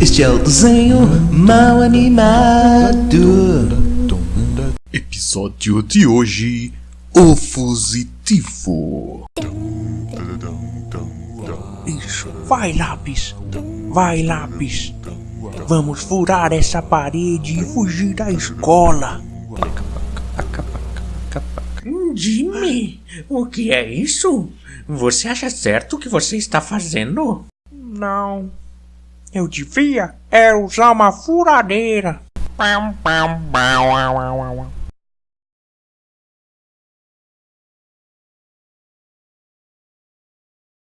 Este é o desenho mal animado. Episódio de hoje: O Fusitivo. Isso. Vai, lápis. Vai, lápis. Vamos furar essa parede e fugir da escola. Jimmy, o que é isso? Você acha certo o que você está fazendo? Não. Eu devia era usar uma furadeira.